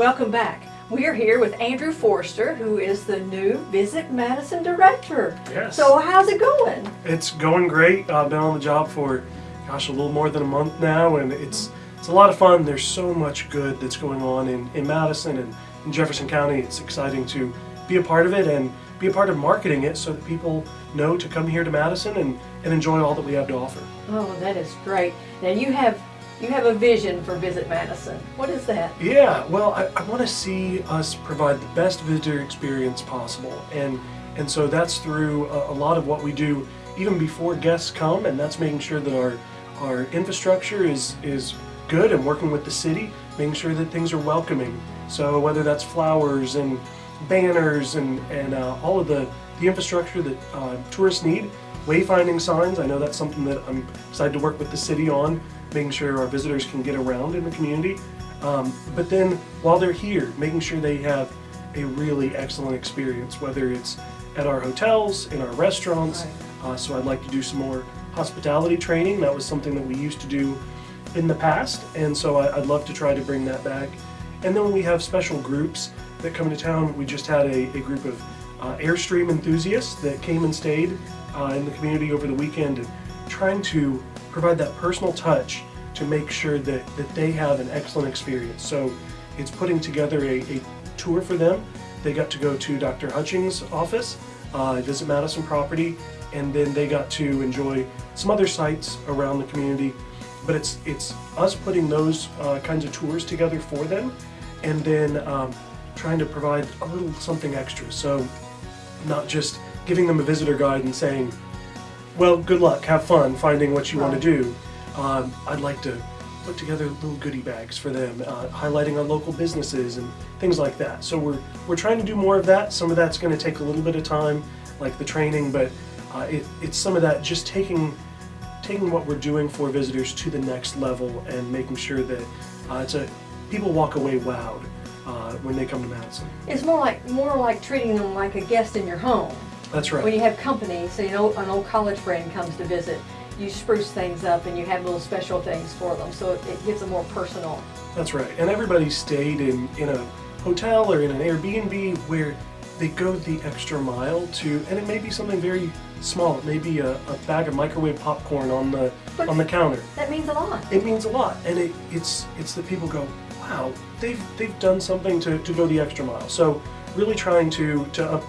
Welcome back. We are here with Andrew Forster, who is the new Visit Madison Director. Yes. So how's it going? It's going great. I've been on the job for, gosh, a little more than a month now, and it's it's a lot of fun. There's so much good that's going on in, in Madison and in Jefferson County. It's exciting to be a part of it and be a part of marketing it so that people know to come here to Madison and, and enjoy all that we have to offer. Oh, that is great. Now you have you have a vision for Visit Madison. What is that? Yeah, well, I, I want to see us provide the best visitor experience possible, and and so that's through a, a, lot of what we do even before guests come, and that's making sure that our our infrastructure is is good and working with the city, making sure that things are welcoming. So whether that's flowers and banners and and uh, all of the the infrastructure that uh, tourists need, wayfinding signs. I know that's something that I'm excited to work with the city on making sure our visitors can get around in the community. Um, but then while they're here, making sure they have a really excellent experience, whether it's at our hotels, in our restaurants. Uh, so I'd like to do some more hospitality training. That was something that we used to do in the past, and so I, would love to try to bring that back. And then when we have special groups that come into town, we just had a, a group of uh, Airstream enthusiasts that came and stayed uh, in the community over the weekend and trying to provide that personal touch to make sure that, that they have an excellent experience. So it's putting together a, a tour for them. They got to go to Dr. Hutchings' office, uh, visit Madison property, and then they got to enjoy some other sites around the community. But it's, it's us putting those uh, kinds of tours together for them and then um, trying to provide a little something extra. So not just giving them a visitor guide and saying, well, good luck, have fun finding what you want to do. Um, I'd like to put together little goodie bags for them, uh, highlighting our local businesses and things like that. So we're, we're trying to do more of that. Some of that's going to take a little bit of time, like the training, but uh, it, it's some of that just taking taking what we're doing for visitors to the next level and making sure that uh, it's a people walk away wowed uh, when they come to Madison. It's more like more like treating them like a guest in your home. That's right. When you have company, so you know an old college friend comes to visit, you spruce things up and you have little special things for them, so it, it gives them more personal. That's right. And everybody stayed in, in a hotel or in an Airbnb where they go the extra mile to, and it may be something very small. It may be a, a bag of microwave popcorn on the but on the counter. That means a lot. It means a lot, and it, it's it's that people go, wow, they've they've done something to, to go the extra mile. So really trying to to up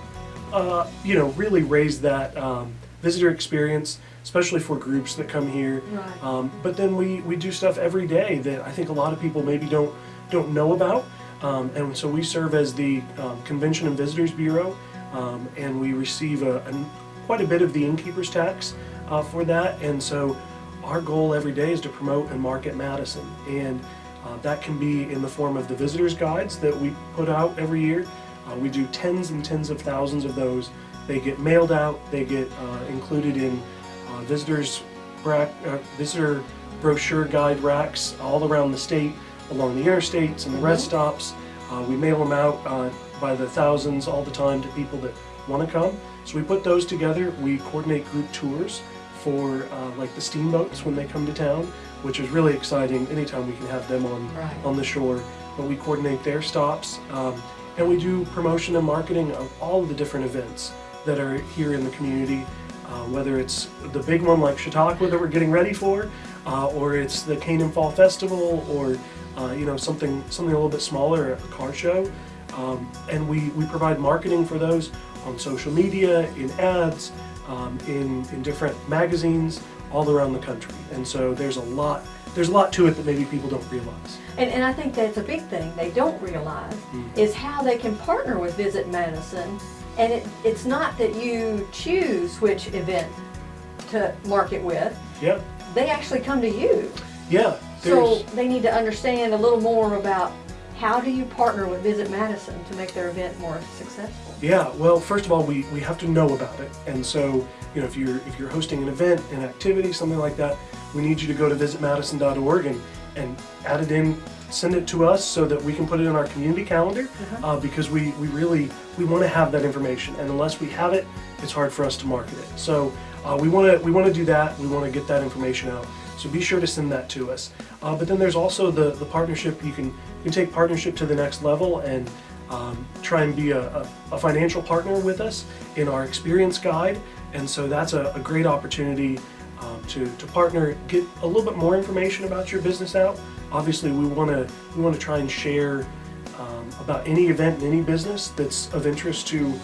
uh, you know, really raise that um, visitor experience, especially for groups that come here. Right. Um, but then we, we do stuff every day that I think a lot of people maybe don't don't know about. Um, and so we serve as the um, Convention and Visitors Bureau, um, and we receive a, a, quite a bit of the innkeeper's tax uh, for that. And so our goal every day is to promote and market Madison. And uh, that can be in the form of the visitors guides that we put out every year. Uh, we do tens and tens of thousands of those. They get mailed out, they get uh, included in uh, visitors uh, visitor brochure guide racks all around the state, along the interstates and the rest mm-hmm. stops. Uh, we mail them out uh, by the thousands all the time to people that want to come. So we put those together. We coordinate group tours for like the steamboats when they come to town, which is really exciting anytime we can have them on, right. on the shore. But we coordinate their stops. Um, and we do promotion and marketing of all of the different events that are here in the community, uh, whether it's the big one like Chautauqua that we're getting ready for, uh, or it's the Canaan Fall Festival, or uh, you know something something a little bit smaller, a car show. Um, and we, we provide marketing for those on social media, in ads, um, in, in different magazines all around the country. And so there's a lot there's a lot to it that maybe people don't realize. And, and I think that's a big thing they don't realize mm. is how they can partner with Visit Madison. And it, it's not that you choose which event to market with. Yeah. They actually come to you. Yeah. So they need to understand a little more about how do you partner with Visit Madison to make their event more successful? Yeah, well, first of all, we, we have to know about it. And so, you know, if you're, if you're hosting an event, an activity, something like that, we need you to go to visitmadison.org and, and add it in, send it to us so that we can put it in our community calendar uh-huh. uh, because we, we really, we want to have that information. And unless we have it, it's hard for us to market it. So uh, we want to we want to do that. We want to get that information out So be sure to send that to us. Uh, but then there's also the, the partnership. You can you can take partnership to the next level and um, try and be a, a, a financial partner with us in our experience guide. And so that's a, a great opportunity um, to, to partner, get a little bit more information about your business out. Obviously, we want to we want to try and share um, about any event in any business that's of interest to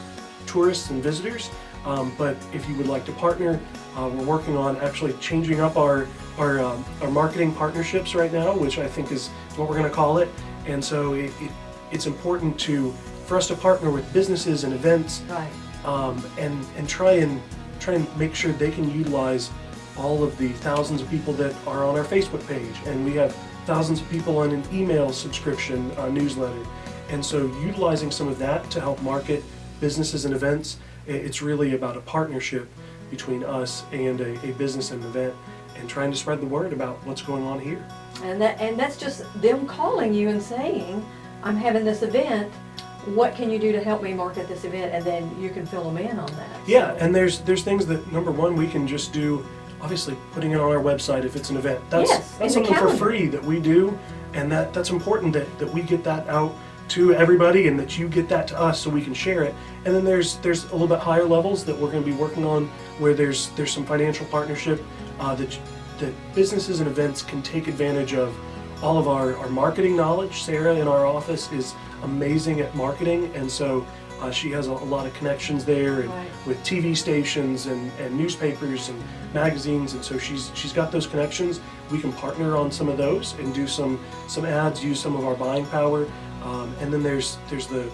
tourists and visitors. Um, but if you would like to partner, uh, we're working on actually changing up our our, um, our marketing partnerships right now, which I think is what we're going to call it. And so it, it, it's important to for us to partner with businesses and events Right. um, and and try and try and make sure they can utilize all of the thousands of people that are on our Facebook page, and we have thousands of people on an email subscription uh, newsletter, and so utilizing some of that to help market businesses and events, it's really about a partnership between us and a, a business and event, and trying to spread the word about what's going on here. And that, and that's just them calling you and saying, I'm having this event, what can you do to help me market this event? And then you can fill them in on that. Yeah, So- and there's there's things that number one we can just do. Obviously, putting it on our website if it's an event. That's Yes, that's something for free that we do, and that that's important that that we get that out to everybody and that you get that to us so we can share it. And then there's there's a little bit higher levels that we're going to be working on where there's there's some financial partnership uh, that that businesses and events can take advantage of all of our, our marketing knowledge. Sarah in our office is amazing at marketing, and so uh, she has a, a lot of connections there and Right. with TV stations and, and newspapers and magazines, and so she's she's got those connections. We can partner on some of those and do some some ads, use some of our buying power, um, and then there's there's the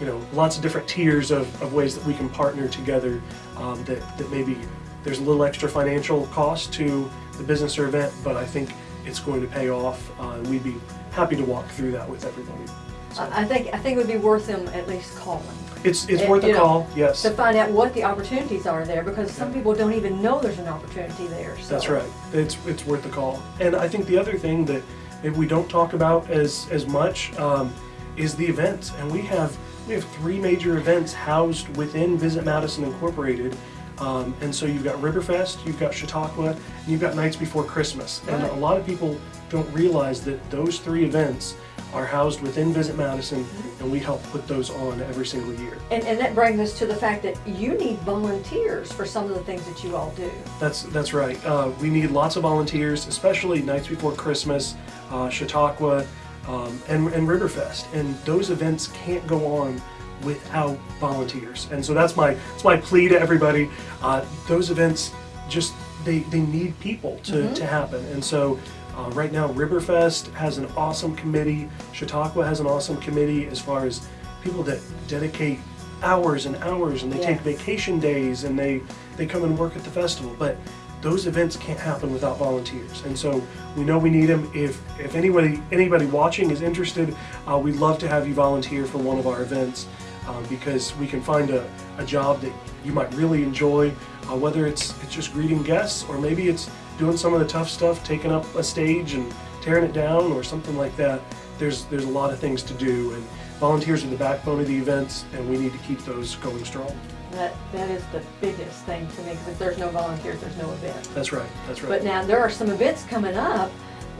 you know lots of different tiers of, of ways that we can partner together um, that, that maybe there's a little extra financial cost to the business or event but i think it's going to pay off uh, and we'd be happy to walk through that with everybody so I think, I think it would be worth them at least calling it's it's it- worth a know, call yes to find out what the opportunities are there because some people don't even know there's an opportunity there. So. That's right. It's it's worth the call. And I think the other thing that maybe we don't talk about as as much um, is the events. And we have we have three major events housed within Visit Madison Incorporated. Um, and so you've got Riverfest, you've got Chautauqua, and you've got Nights Before Christmas. And Right. a lot of people don't realize that those three events are housed within Visit Madison, and we help put those on every single year. And, and that brings us to the fact that you need volunteers for some of the things that you all do. That's that's right. Uh, we need lots of volunteers, especially nights before Christmas, uh, Chautauqua, um, and and Riverfest. And those events can't go on without volunteers. And so that's my that's my plea to everybody. Uh, those events just they they need people to to happen. And so. Uh, right now, Riverfest has an awesome committee. Chautauqua has an awesome committee as far as people that dedicate hours and hours, and they take vacation days, and they they come and work at the festival. But those events can't happen without volunteers, and so we know we need them. If if anybody anybody watching is interested, uh, we'd love to have you volunteer for one of our events um, because we can find a, a job that you might really enjoy, uh, whether it's it's just greeting guests or maybe it's doing some of the tough stuff, taking up a stage and tearing it down or something like that. There's there's a lot of things to do, and volunteers are the backbone of the events, and we need to keep those going strong. That, that is the biggest thing to me because if there's no volunteers, there's no event. That's right. That's right. But now there are some events coming up,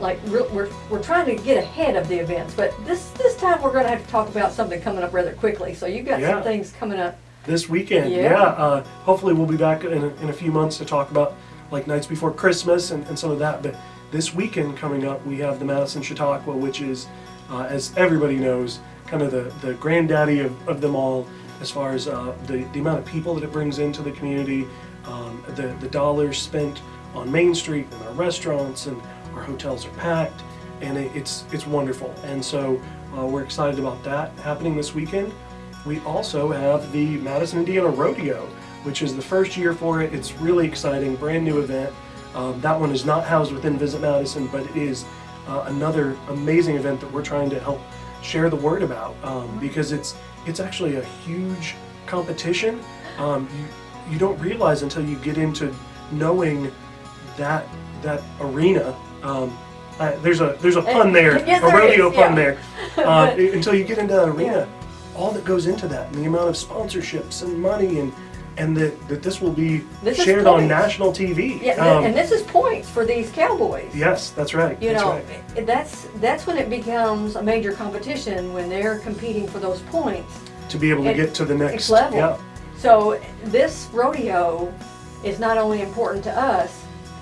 like real- we're, we're trying to get ahead of the events. But this this time we're going to have to talk about something coming up rather quickly. So you've got Yeah. some things coming up. this weekend, Yeah. yeah. uh, hopefully, we'll be back in a, in a few months to talk about like nights before Christmas and, and some of that. But this weekend coming up, we have the Madison Chautauqua, which is, uh, as everybody knows, kind of the, the granddaddy of, of them all as far as uh, the, the amount of people that it brings into the community, um, the, the dollars spent on Main Street and our restaurants and our hotels are packed and it's, it's wonderful. And so uh, we're excited about that happening this weekend. We also have the Madison, Indiana Rodeo, which is the first year for it. It's really exciting, brand new event. Um, that one is not housed within Visit Madison, but it is uh, another amazing event that we're trying to help share the word about um, because it's it's actually a huge competition. Um, you you don't realize until you get into knowing that that arena. Um, uh, there's a there's a pun there, Yes, a rodeo is, pun yeah. there. Uh, But- until you get into that arena, Yeah. all that goes into that, and the amount of sponsorships and money, and and that, that this will be This shared on national TV. Yeah, Um, and this is points for these cowboys. yes, that's right. You that's know, right. that's that's when it becomes a major competition when they're competing for those points. to be able to get to the next next level. Yeah, So this rodeo is not only important to us,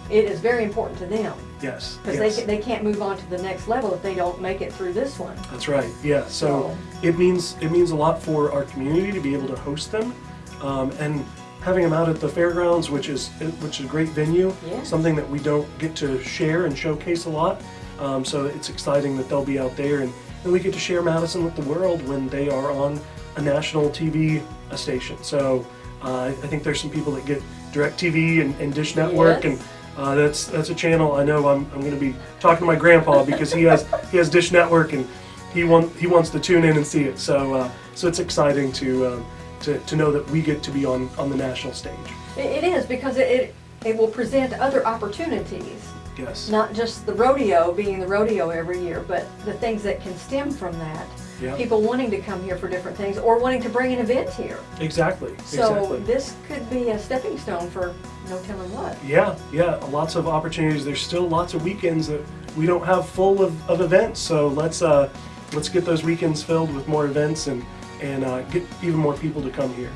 it is very important to them yes, because yes. they, they can't move on to the next level if they don't make it through this one. That's right. Yeah. So So- it means it means a lot for our community to be able to host them, um, and having them out at the fairgrounds, which is which is a great venue. Yeah. Something that we don't get to share and showcase a lot. Um, so it's exciting that they'll be out there, and, and we get to share Madison with the world when they are on a national TV station. So uh, I think there's some people that get DirecTV and, and Dish Network Yes. and. Uh, that's that's a channel I know I'm, I'm going to be talking to my grandpa because he has he has Dish Network and he want he wants to tune in and see it. So uh, so it's exciting to, um, to to know that we get to be on on the national stage. It, is because it, it it will present other opportunities, Yes. not just the rodeo being the rodeo every year, but the things that can stem from that. Yeah. People wanting to come here for different things or wanting to bring an event here. Exactly. So exactly. this could be a stepping stone for no telling what. Yeah, yeah, lots of opportunities. There's still lots of weekends that we don't have full of, of events. So let's uh, let's get those weekends filled with more events and and uh, get even more people to come here.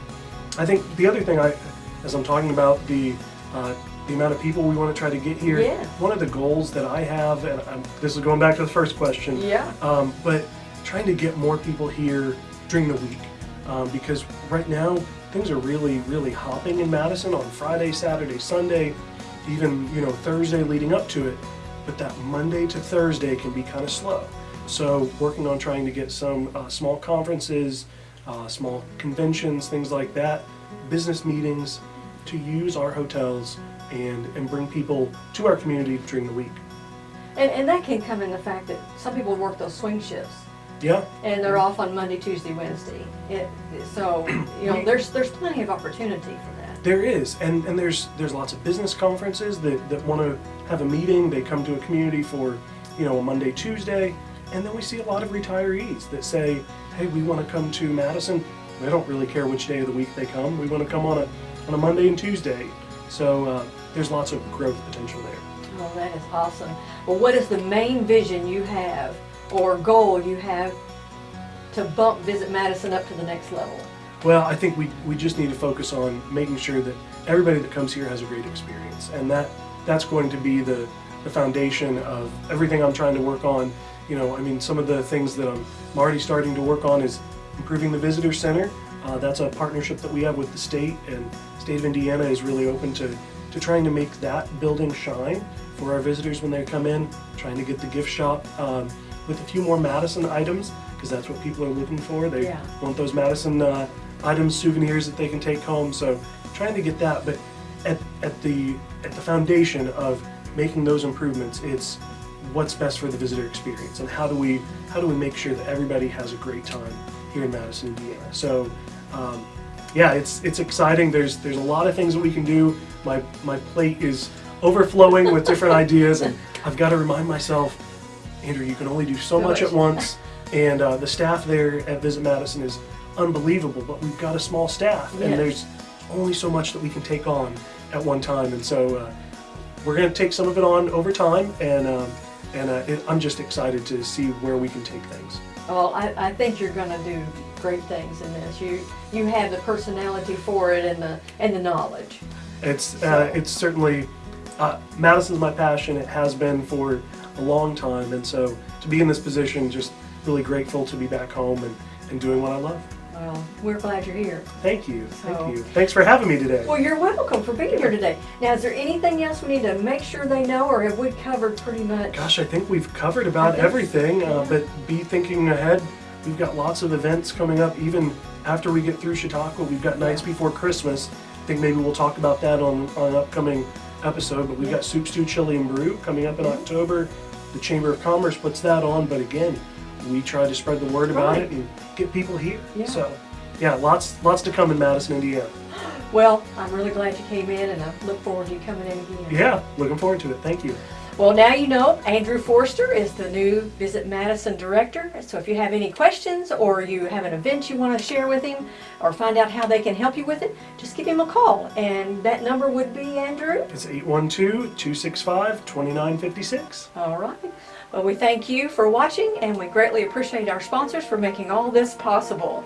I think the other thing I, as I'm talking about the uh, the amount of people we want to try to get here. Yeah. One of the goals that I have, and I'm, this is going back to the first question. Yeah. Um, but trying to get more people here during the week um, because right now things are really, really hopping in Madison on Friday, Saturday, Sunday, even you know Thursday leading up to it. But that Monday to Thursday can be kind of slow. So working on trying to get some uh, small conferences, uh, small conventions, things like that, business meetings, to use our hotels and and bring people to our community during the week. And, and that can come in the fact that some people work those swing shifts Yeah, and they're off on Monday, Tuesday, Wednesday. It, so, you know, there's, there's plenty of opportunity for that. There is, and, and there's there's lots of business conferences that, that want to have a meeting. They come to a community for, you know, a Monday, Tuesday, and then we see a lot of retirees that say, hey, we want to come to Madison. They don't really care which day of the week they come. We want to come on a on a Monday and Tuesday. So uh, there's lots of growth potential there. Oh, that is awesome. Well, what is the main vision you have or goal you have to bump Visit Madison up to the next level? Well, I think we, we just need to focus on making sure that everybody that comes here has a great experience, and that that's going to be the, the foundation of everything I'm trying to work on. You know, I mean, some of the things that I'm, already starting to work on is improving the visitor center. Uh, that's a partnership that we have with the state, and state of Indiana is really open to, to trying to make that building shine for our visitors when they come in. Trying to get the gift shop um, with a few more Madison items because that's what people are looking for. They Yeah. want those Madison uh, items, souvenirs that they can take home. So trying to get that, but at, at the at the foundation of making those improvements, it's what's best for the visitor experience and how do we how do we make sure that everybody has a great time here in Madison, Indiana. So um, yeah, it's it's exciting. There's there's a lot of things that we can do. My my plate is overflowing with different ideas, and I've got to remind myself, Andrew, you can only do so much at once. And uh, the staff there at Visit Madison is unbelievable, but we've got a small staff, and there's only so much that we can take on at one time. And so uh, we're going to take some of it on over time, and um, and uh, it, I'm just excited to see where we can take things. Well, I, I think you're going to do great things in this. You you have the personality for it and the and the knowledge. It's uh, So- it's certainly uh, Madison's my passion. It has been for a long time, and so to be in this position, just really grateful to be back home and, and doing what I love. Well, we're glad you're here. Thank you, So- thank you. Thanks for having me today. Well, you're welcome for being here today. Now, is there anything else we need to make sure they know, or have we covered pretty much? Gosh, I think we've covered about I think- everything, uh, but be thinking ahead. We've got lots of events coming up, even after we get through Chautauqua. We've got nights Yeah. before Christmas. I think maybe we'll talk about that on, on upcoming episode, but we've got Soup Stew Chili and Brew coming up in October. The Chamber of Commerce puts that on, but again, we try to spread the word about Right. it and get people here. Yeah. So, yeah, lots lots to come in Madison, Indiana. Well, I'm really glad you came in, and I look forward to you coming in again. Yeah, looking forward to it. Thank you. Well, now you know Andrew Forster is the new Visit Madison director. So if you have any questions or you have an event you want to share with him or find out how they can help you with it, just give him a call. And that number would be Andrew. It's 812-265-2956. All right. Well, we thank you for watching and we greatly appreciate our sponsors for making all this possible.